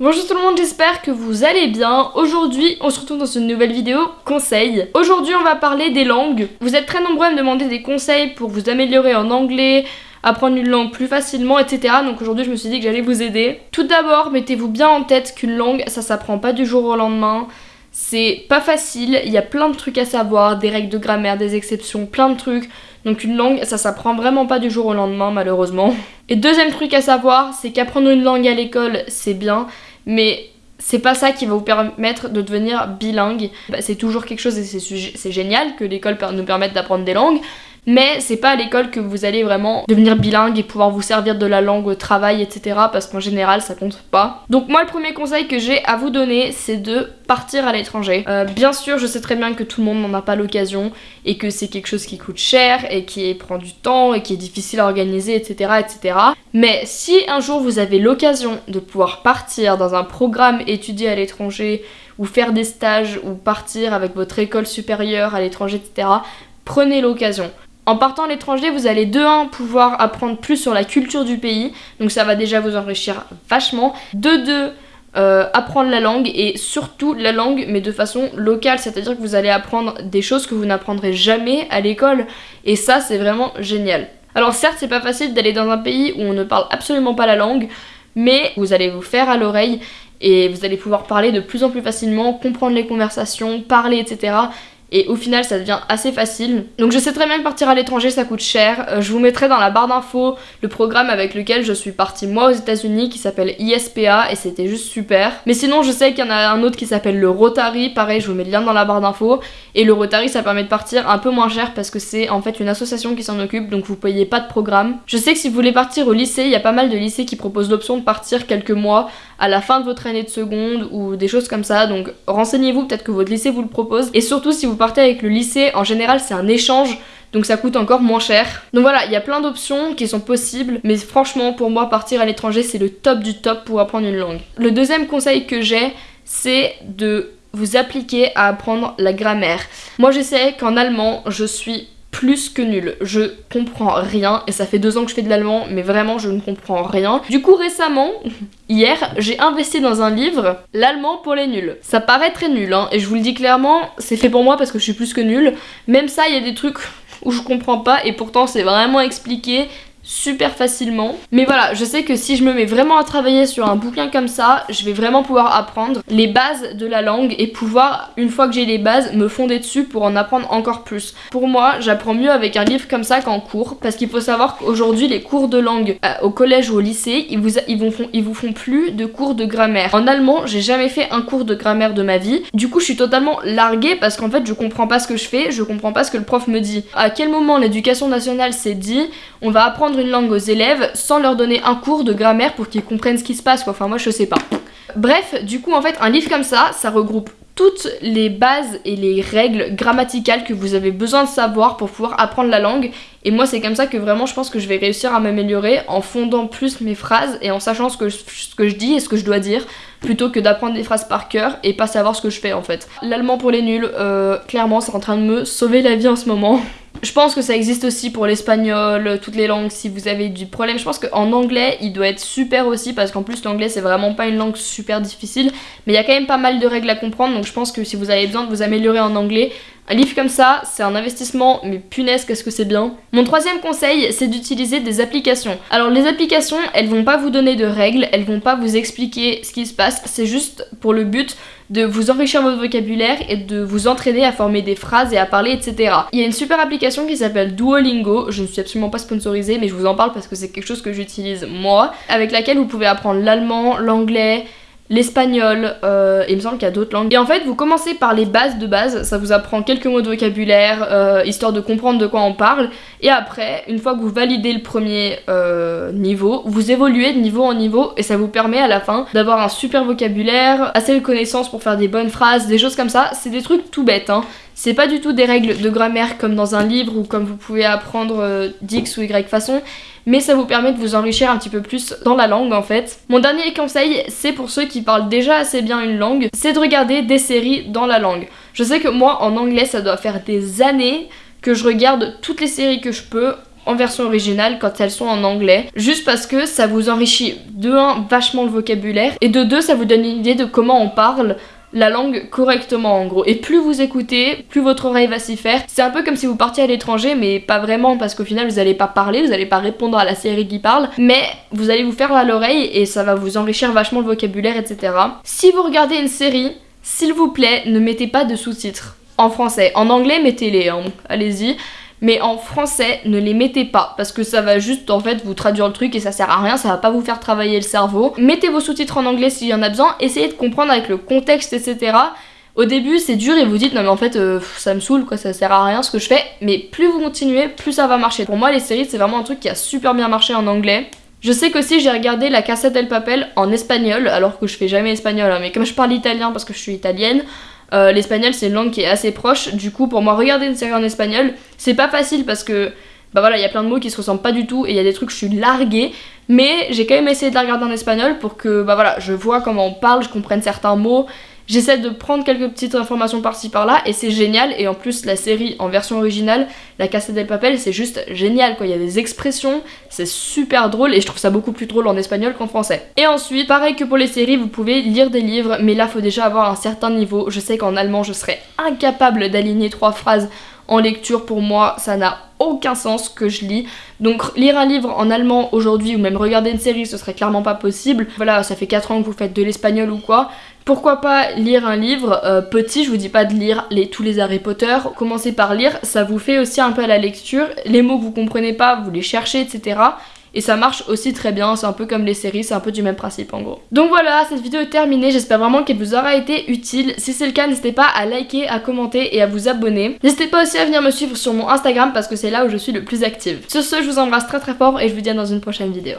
Bonjour tout le monde, j'espère que vous allez bien. Aujourd'hui, on se retrouve dans une nouvelle vidéo conseils. Aujourd'hui, on va parler des langues. Vous êtes très nombreux à me demander des conseils pour vous améliorer en anglais, apprendre une langue plus facilement, etc. Donc aujourd'hui, je me suis dit que j'allais vous aider. Tout d'abord, mettez-vous bien en tête qu'une langue, ça s'apprend pas du jour au lendemain. C'est pas facile, il y a plein de trucs à savoir, des règles de grammaire, des exceptions, plein de trucs. Donc une langue, ça s'apprend vraiment pas du jour au lendemain malheureusement. Et deuxième truc à savoir, c'est qu'apprendre une langue à l'école, c'est bien, mais c'est pas ça qui va vous permettre de devenir bilingue. Bah, c'est toujours quelque chose et c'est génial que l'école nous permette d'apprendre des langues, mais c'est pas à l'école que vous allez vraiment devenir bilingue et pouvoir vous servir de la langue au travail, etc. Parce qu'en général, ça compte pas. Donc moi, le premier conseil que j'ai à vous donner, c'est de partir à l'étranger. Euh, bien sûr, je sais très bien que tout le monde n'en a pas l'occasion et que c'est quelque chose qui coûte cher et qui prend du temps et qui est difficile à organiser, etc. etc. Mais si un jour vous avez l'occasion de pouvoir partir dans un programme étudié à l'étranger ou faire des stages ou partir avec votre école supérieure à l'étranger, etc., prenez l'occasion. En partant à l'étranger, vous allez de 1 pouvoir apprendre plus sur la culture du pays, donc ça va déjà vous enrichir vachement. De 2 euh, apprendre la langue et surtout la langue mais de façon locale, c'est-à-dire que vous allez apprendre des choses que vous n'apprendrez jamais à l'école et ça c'est vraiment génial. Alors certes c'est pas facile d'aller dans un pays où on ne parle absolument pas la langue, mais vous allez vous faire à l'oreille et vous allez pouvoir parler de plus en plus facilement, comprendre les conversations, parler etc et au final ça devient assez facile. Donc je sais très bien partir à l'étranger ça coûte cher. Euh, je vous mettrai dans la barre d'infos le programme avec lequel je suis partie moi aux états unis qui s'appelle ISPA et c'était juste super. Mais sinon je sais qu'il y en a un autre qui s'appelle le Rotary, pareil je vous mets le lien dans la barre d'infos. Et le Rotary ça permet de partir un peu moins cher parce que c'est en fait une association qui s'en occupe donc vous payez pas de programme. Je sais que si vous voulez partir au lycée, il y a pas mal de lycées qui proposent l'option de partir quelques mois à la fin de votre année de seconde ou des choses comme ça donc renseignez-vous peut-être que votre lycée vous le propose et surtout si vous partez avec le lycée, en général c'est un échange donc ça coûte encore moins cher. Donc voilà, il y a plein d'options qui sont possibles, mais franchement pour moi partir à l'étranger c'est le top du top pour apprendre une langue. Le deuxième conseil que j'ai, c'est de vous appliquer à apprendre la grammaire. Moi je sais qu'en allemand je suis plus que nul. Je comprends rien et ça fait deux ans que je fais de l'allemand mais vraiment je ne comprends rien. Du coup récemment, hier, j'ai investi dans un livre, L'allemand pour les nuls. Ça paraît très nul hein, et je vous le dis clairement, c'est fait pour moi parce que je suis plus que nul. Même ça, il y a des trucs où je comprends pas et pourtant c'est vraiment expliqué super facilement. Mais voilà, je sais que si je me mets vraiment à travailler sur un bouquin comme ça, je vais vraiment pouvoir apprendre les bases de la langue et pouvoir, une fois que j'ai les bases, me fonder dessus pour en apprendre encore plus. Pour moi, j'apprends mieux avec un livre comme ça qu'en cours, parce qu'il faut savoir qu'aujourd'hui, les cours de langue euh, au collège ou au lycée, ils vous, font, ils vous font plus de cours de grammaire. En allemand, j'ai jamais fait un cours de grammaire de ma vie. Du coup, je suis totalement larguée parce qu'en fait, je comprends pas ce que je fais, je comprends pas ce que le prof me dit. À quel moment l'éducation nationale s'est dit, on va apprendre une langue aux élèves sans leur donner un cours de grammaire pour qu'ils comprennent ce qui se passe quoi. Enfin moi je sais pas. Bref, du coup en fait un livre comme ça, ça regroupe toutes les bases et les règles grammaticales que vous avez besoin de savoir pour pouvoir apprendre la langue. Et moi c'est comme ça que vraiment je pense que je vais réussir à m'améliorer en fondant plus mes phrases et en sachant ce que, je, dis et ce que je dois dire plutôt que d'apprendre des phrases par cœur et pas savoir ce que je fais en fait. L'allemand pour les nuls, euh, clairement c'est en train de me sauver la vie en ce moment. Je pense que ça existe aussi pour l'espagnol, toutes les langues si vous avez du problème. Je pense qu'en anglais, il doit être super aussi parce qu'en plus l'anglais c'est vraiment pas une langue super difficile. Mais il y a quand même pas mal de règles à comprendre donc je pense que si vous avez besoin de vous améliorer en anglais, un livre comme ça, c'est un investissement, mais punaise qu'est-ce que c'est bien. Mon troisième conseil, c'est d'utiliser des applications. Alors les applications, elles vont pas vous donner de règles, elles vont pas vous expliquer ce qui se passe, c'est juste pour le but de vous enrichir votre vocabulaire et de vous entraîner à former des phrases et à parler, etc. Il y a une super application qui s'appelle Duolingo, je ne suis absolument pas sponsorisée, mais je vous en parle parce que c'est quelque chose que j'utilise moi, avec laquelle vous pouvez apprendre l'allemand, l'anglais, l'espagnol, euh, il me semble qu'il y a d'autres langues. Et en fait, vous commencez par les bases de base, ça vous apprend quelques mots de vocabulaire, euh, histoire de comprendre de quoi on parle. Et après, une fois que vous validez le premier euh, niveau, vous évoluez de niveau en niveau et ça vous permet à la fin d'avoir un super vocabulaire, assez de connaissances pour faire des bonnes phrases, des choses comme ça. C'est des trucs tout bêtes, hein. C'est pas du tout des règles de grammaire comme dans un livre ou comme vous pouvez apprendre euh, d'X ou Y façon, mais ça vous permet de vous enrichir un petit peu plus dans la langue en fait. Mon dernier conseil, c'est pour ceux qui parlent déjà assez bien une langue, c'est de regarder des séries dans la langue. Je sais que moi en anglais ça doit faire des années que je regarde toutes les séries que je peux en version originale quand elles sont en anglais, juste parce que ça vous enrichit de un vachement le vocabulaire et de deux ça vous donne une idée de comment on parle la langue correctement en gros. Et plus vous écoutez, plus votre oreille va s'y faire. C'est un peu comme si vous partiez à l'étranger, mais pas vraiment parce qu'au final vous allez pas parler, vous allez pas répondre à la série qui parle, mais vous allez vous faire à l'oreille et ça va vous enrichir vachement le vocabulaire, etc. Si vous regardez une série, s'il vous plaît, ne mettez pas de sous-titres en français. En anglais, mettez-les, hein. allez-y mais en français ne les mettez pas parce que ça va juste en fait vous traduire le truc et ça sert à rien, ça va pas vous faire travailler le cerveau. Mettez vos sous-titres en anglais s'il y en a besoin, essayez de comprendre avec le contexte etc. Au début c'est dur et vous dites non mais en fait euh, ça me saoule quoi, ça sert à rien ce que je fais, mais plus vous continuez, plus ça va marcher. Pour moi les séries c'est vraiment un truc qui a super bien marché en anglais. Je sais qu'aussi j'ai regardé La Casa del Papel en espagnol, alors que je fais jamais espagnol, hein, mais comme je parle italien parce que je suis italienne, euh, l'espagnol c'est une langue qui est assez proche, du coup pour moi regarder une série en espagnol c'est pas facile parce que bah voilà il y a plein de mots qui se ressemblent pas du tout et il y a des trucs je suis larguée. Mais j'ai quand même essayé de la regarder en espagnol pour que bah voilà je vois comment on parle, je comprenne certains mots J'essaie de prendre quelques petites informations par-ci par-là et c'est génial. Et en plus la série en version originale, La Casa del Papel, c'est juste génial quoi, il y a des expressions, c'est super drôle et je trouve ça beaucoup plus drôle en espagnol qu'en français. Et ensuite, pareil que pour les séries, vous pouvez lire des livres mais là faut déjà avoir un certain niveau, je sais qu'en allemand je serais incapable d'aligner trois phrases en lecture. Pour moi ça n'a aucun sens que je lis. Donc lire un livre en allemand aujourd'hui ou même regarder une série ce serait clairement pas possible. Voilà ça fait 4 ans que vous faites de l'espagnol ou quoi pourquoi pas lire un livre euh, petit, je vous dis pas de lire tous les Harry Potter, commencez par lire, ça vous fait aussi un peu à la lecture, les mots que vous comprenez pas, vous les cherchez, etc. Et ça marche aussi très bien, c'est un peu comme les séries, c'est un peu du même principe en gros. Donc voilà, cette vidéo est terminée, j'espère vraiment qu'elle vous aura été utile. Si c'est le cas, n'hésitez pas à liker, à commenter et à vous abonner. N'hésitez pas aussi à venir me suivre sur mon Instagram parce que c'est là où je suis le plus active. Sur ce, je vous embrasse très très fort et je vous dis à dans une prochaine vidéo.